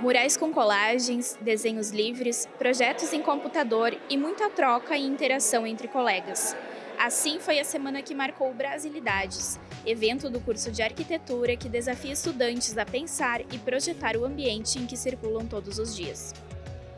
Murais com colagens, desenhos livres, projetos em computador e muita troca e interação entre colegas. Assim foi a semana que marcou Brasilidades, evento do curso de arquitetura que desafia estudantes a pensar e projetar o ambiente em que circulam todos os dias.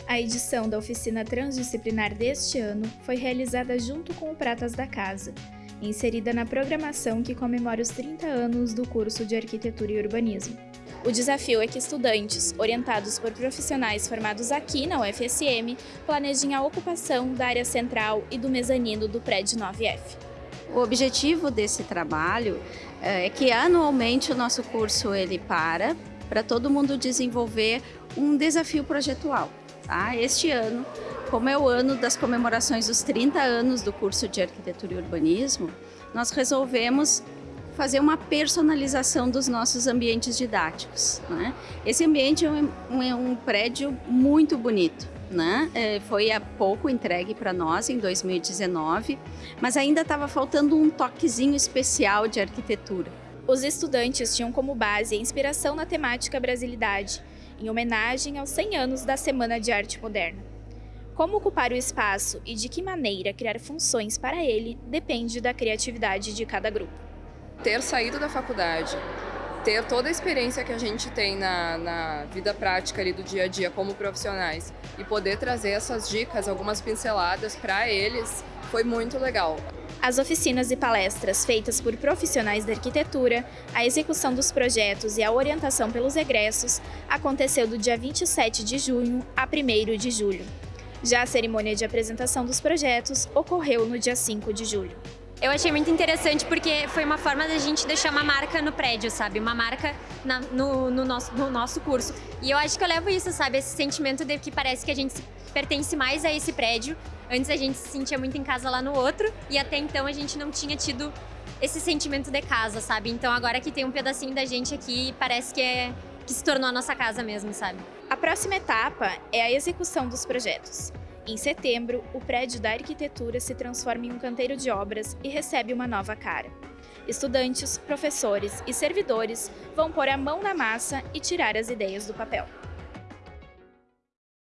A edição da oficina transdisciplinar deste ano foi realizada junto com o Pratas da Casa, inserida na programação que comemora os 30 anos do curso de Arquitetura e Urbanismo. O desafio é que estudantes, orientados por profissionais formados aqui na UFSM, planejem a ocupação da área central e do mezanino do prédio 9F. O objetivo desse trabalho é que anualmente o nosso curso ele para para todo mundo desenvolver um desafio projetual. Tá? Este ano, como é o ano das comemorações dos 30 anos do curso de Arquitetura e Urbanismo, nós resolvemos fazer uma personalização dos nossos ambientes didáticos. Né? Esse ambiente é um, é um prédio muito bonito. Né? É, foi há pouco entregue para nós, em 2019, mas ainda estava faltando um toquezinho especial de arquitetura. Os estudantes tinham como base a inspiração na temática Brasilidade, em homenagem aos 100 anos da Semana de Arte Moderna. Como ocupar o espaço e de que maneira criar funções para ele depende da criatividade de cada grupo ter saído da faculdade, ter toda a experiência que a gente tem na, na vida prática ali do dia a dia como profissionais e poder trazer essas dicas, algumas pinceladas para eles, foi muito legal. As oficinas e palestras feitas por profissionais da arquitetura, a execução dos projetos e a orientação pelos egressos aconteceu do dia 27 de junho a 1 de julho. Já a cerimônia de apresentação dos projetos ocorreu no dia 5 de julho. Eu achei muito interessante porque foi uma forma da gente deixar uma marca no prédio, sabe? Uma marca na, no, no, nosso, no nosso curso. E eu acho que eu levo isso, sabe? Esse sentimento de que parece que a gente pertence mais a esse prédio. Antes a gente se sentia muito em casa lá no outro e até então a gente não tinha tido esse sentimento de casa, sabe? Então agora que tem um pedacinho da gente aqui, parece que é que se tornou a nossa casa mesmo, sabe? A próxima etapa é a execução dos projetos. Em setembro, o prédio da arquitetura se transforma em um canteiro de obras e recebe uma nova cara. Estudantes, professores e servidores vão pôr a mão na massa e tirar as ideias do papel.